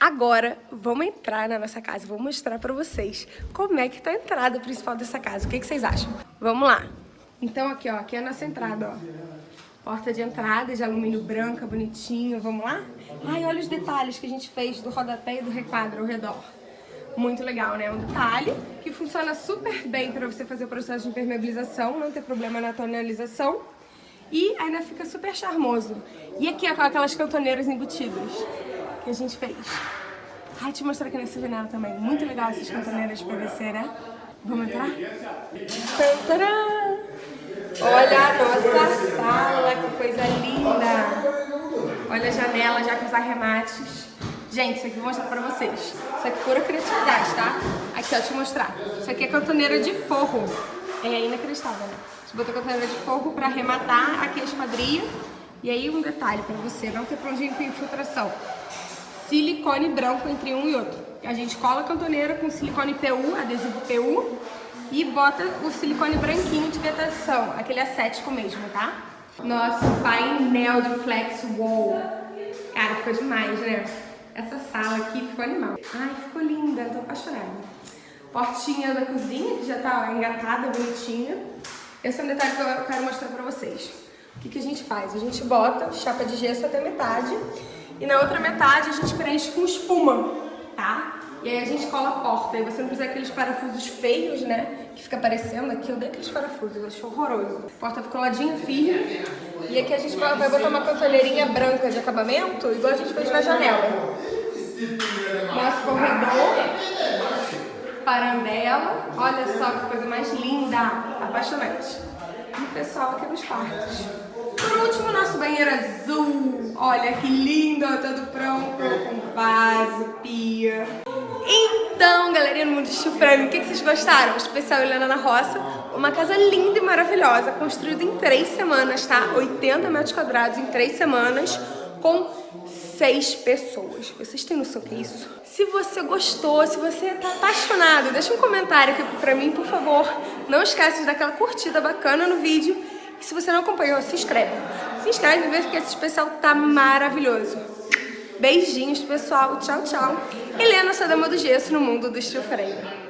Agora, vamos entrar na nossa casa, vou mostrar pra vocês como é que tá a entrada principal dessa casa. O que, que vocês acham? Vamos lá. Então aqui, ó, aqui é a nossa entrada, ó. Porta de entrada de alumínio branca, bonitinho, vamos lá? Ai, olha os detalhes que a gente fez do rodapé e do requadro ao redor. Muito legal, né? Um detalhe que funciona super bem para você fazer o processo de impermeabilização, não ter problema na tonalização. E ainda fica super charmoso. E aqui, ó, aquelas cantoneiras embutidas que a gente fez. Ai, eu mostrar aqui nessa janela também. Muito legal essas cantoneiras de PVC, né? Vamos entrar? Tantara! Olha a nossa sala, que coisa linda! Olha a janela já com os arremates. Gente, isso aqui eu vou mostrar pra vocês. Isso aqui é pura criatividade, tá? Aqui, ó, deixa eu mostrar. Isso aqui é cantoneira de forro. É inacreditável, né? Gente botou cantoneira de forro pra arrematar aqui a esquadria. E aí um detalhe pra você não ter problema com infiltração silicone branco entre um e outro. A gente cola a cantoneira com silicone PU, adesivo PU, e bota o silicone branquinho de vetação, aquele acético mesmo, tá? Nosso painel de flex wall. Cara, ficou demais, né? Essa sala aqui ficou animal. Ai, ficou linda, tô apaixonada. Portinha da cozinha, que já tá engatada, bonitinha. Esse é um detalhe que eu quero mostrar pra vocês. O que, que a gente faz? A gente bota chapa de gesso até metade e na outra metade a gente preenche com espuma, tá? E aí a gente cola a porta, e você não precisa aqueles parafusos feios, né? Que fica aparecendo aqui, eu dei aqueles parafusos, eu acho horroroso. A porta ficou ladinha firme. E aqui a gente vai botar uma cantoneirinha branca de acabamento, igual a gente fez na janela. Nosso corredor, parandela, olha só que coisa mais linda, apaixonante. Pessoal aqui nos quartos. Por último, nosso banheiro azul. Olha que lindo, todo pronto, com vaso, pia. Então, galerinha do Mundo Steel Frame, o que, que vocês gostaram? O especial Helena na Roça, uma casa linda e maravilhosa, construída em três semanas, tá? 80 metros quadrados em três semanas, com seis pessoas. Vocês têm noção que é isso? Se você gostou, se você tá apaixonado, deixa um comentário aqui pra mim, por favor. Não esquece de dar aquela curtida bacana no vídeo e se você não acompanhou, se inscreve. Se inscreve e vê que esse especial tá maravilhoso. Beijinhos, pessoal. Tchau, tchau. Helena, sua dama do gesso no mundo do estilo frame.